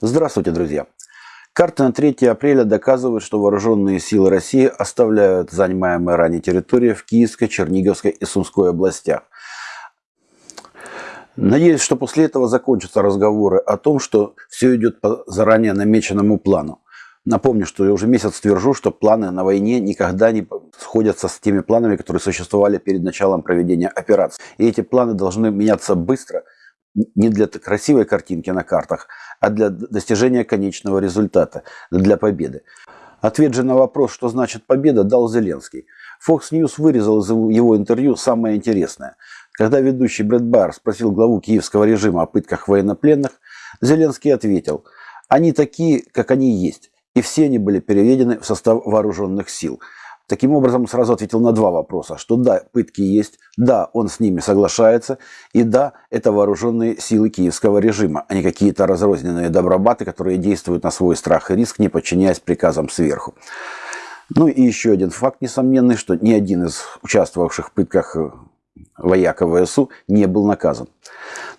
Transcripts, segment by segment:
Здравствуйте, друзья! Карта на 3 апреля доказывает, что вооруженные силы России оставляют занимаемые ранее территории в Киевской, Черниговской и Сумской областях. Надеюсь, что после этого закончатся разговоры о том, что все идет по заранее намеченному плану. Напомню, что я уже месяц твержу, что планы на войне никогда не сходятся с теми планами, которые существовали перед началом проведения операции. И эти планы должны меняться быстро, не для красивой картинки на картах, а для достижения конечного результата, для победы. Ответ же на вопрос, что значит победа, дал Зеленский. Fox News вырезал из его интервью самое интересное. Когда ведущий Брэд Байер спросил главу киевского режима о пытках военнопленных, Зеленский ответил, они такие, как они есть и все они были переведены в состав вооруженных сил. Таким образом, сразу ответил на два вопроса, что да, пытки есть, да, он с ними соглашается, и да, это вооруженные силы киевского режима, а не какие-то разрозненные добробаты, которые действуют на свой страх и риск, не подчиняясь приказам сверху. Ну и еще один факт несомненный, что ни один из участвовавших в пытках вояка ВСУ не был наказан.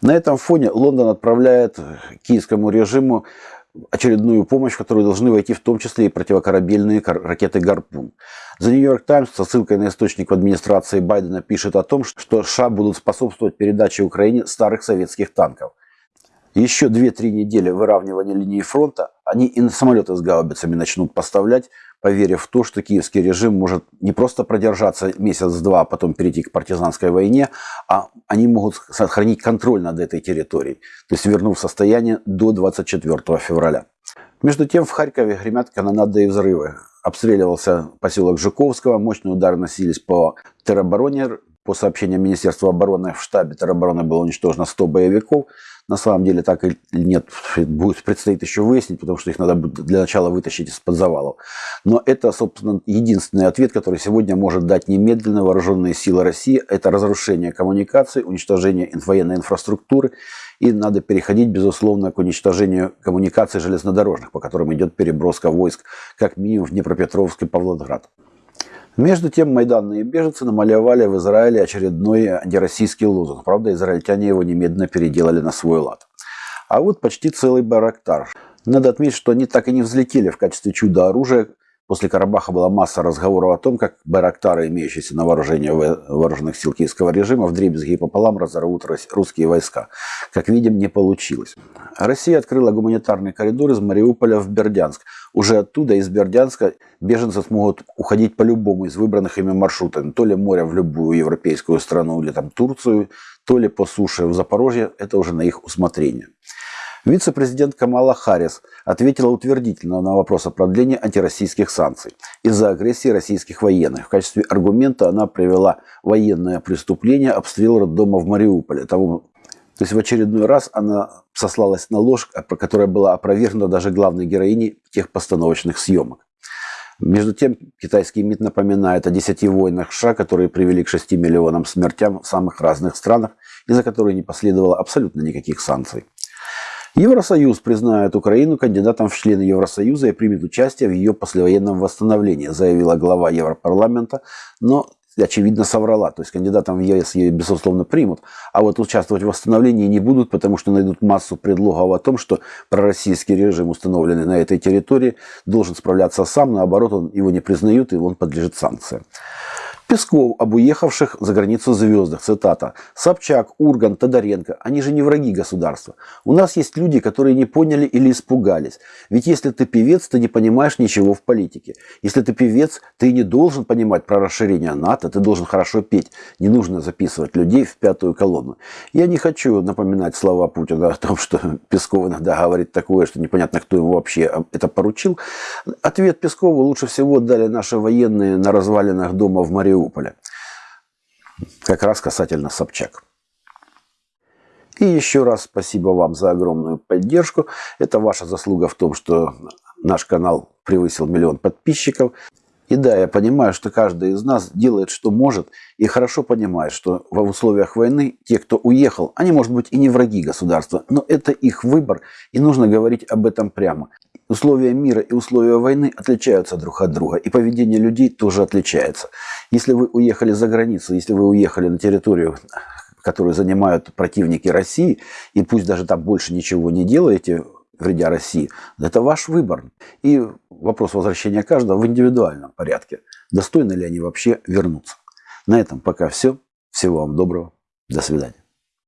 На этом фоне Лондон отправляет киевскому режиму очередную помощь, в которую должны войти в том числе и противокорабельные ракеты «Гарпун». The New York Times со ссылкой на источник в администрации Байдена пишет о том, что США будут способствовать передаче Украине старых советских танков. Еще 2-3 недели выравнивания линии фронта, они и самолеты с гаубицами начнут поставлять, поверив в то, что киевский режим может не просто продержаться месяц-два, а потом перейти к партизанской войне, а они могут сохранить контроль над этой территорией, то есть вернув состояние до 24 февраля. Между тем в Харькове гремят канонады и взрывы. Обстреливался поселок Жуковского, мощные удары носились по теробороне. По сообщениям Министерства обороны, в штабе теробороны было уничтожено 100 боевиков. На самом деле так или нет, будет, предстоит еще выяснить, потому что их надо для начала вытащить из-под завалов. Но это, собственно, единственный ответ, который сегодня может дать немедленно вооруженные силы России. Это разрушение коммуникаций, уничтожение военной инфраструктуры. И надо переходить, безусловно, к уничтожению коммуникаций железнодорожных, по которым идет переброска войск, как минимум в Днепропетровск и Павлоград. Между тем майданные беженцы намалевали в Израиле очередной антироссийский лозунг. Правда, израильтяне его немедленно переделали на свой лад. А вот почти целый барактар. Надо отметить, что они так и не взлетели в качестве чуда-оружия После Карабаха была масса разговоров о том, как байрактары, имеющиеся на вооружении вооруженных сил киевского режима, в дребезги и пополам разорвут русские войска. Как видим, не получилось. Россия открыла гуманитарный коридор из Мариуполя в Бердянск. Уже оттуда, из Бердянска, беженцы смогут уходить по любому из выбранных ими маршрутов. То ли море в любую европейскую страну, или там Турцию, то ли по суше в Запорожье. Это уже на их усмотрение. Вице-президент Камала Харрис ответила утвердительно на вопрос о продлении антироссийских санкций из-за агрессии российских военных. В качестве аргумента она привела военное преступление обстрел роддома в Мариуполе. Тому, то есть в очередной раз она сослалась на ложь, которая была опровергнута даже главной героиней тех постановочных съемок. Между тем, китайский МИД напоминает о 10 войнах США, которые привели к 6 миллионам смертям в самых разных странах, из-за которых не последовало абсолютно никаких санкций. Евросоюз признает Украину кандидатом в члены Евросоюза и примет участие в ее послевоенном восстановлении, заявила глава Европарламента, но очевидно соврала. То есть кандидатом в ЕС ее, безусловно, примут, а вот участвовать в восстановлении не будут, потому что найдут массу предлогов о том, что пророссийский режим, установленный на этой территории, должен справляться сам, наоборот, он его не признают и он подлежит санкциям. Песков об уехавших за границу звездах, цитата, Собчак, Урган, Тодоренко, они же не враги государства. У нас есть люди, которые не поняли или испугались. Ведь если ты певец, ты не понимаешь ничего в политике. Если ты певец, ты не должен понимать про расширение НАТО, ты должен хорошо петь. Не нужно записывать людей в пятую колонну. Я не хочу напоминать слова Путина о том, что Песков иногда говорит такое, что непонятно, кто ему вообще это поручил. Ответ Пескову лучше всего дали наши военные на развалинах дома в Мариуполе Мариуполя. Как раз касательно Собчак. И еще раз спасибо вам за огромную поддержку. Это ваша заслуга в том, что наш канал превысил миллион подписчиков. И да, я понимаю, что каждый из нас делает, что может, и хорошо понимает, что в условиях войны те, кто уехал, они, может быть, и не враги государства, но это их выбор, и нужно говорить об этом прямо. Условия мира и условия войны отличаются друг от друга, и поведение людей тоже отличается. Если вы уехали за границу, если вы уехали на территорию, которую занимают противники России, и пусть даже там больше ничего не делаете, вредя России, это ваш выбор. И вопрос возвращения каждого в индивидуальном порядке. Достойны ли они вообще вернуться? На этом пока все. Всего вам доброго. До свидания.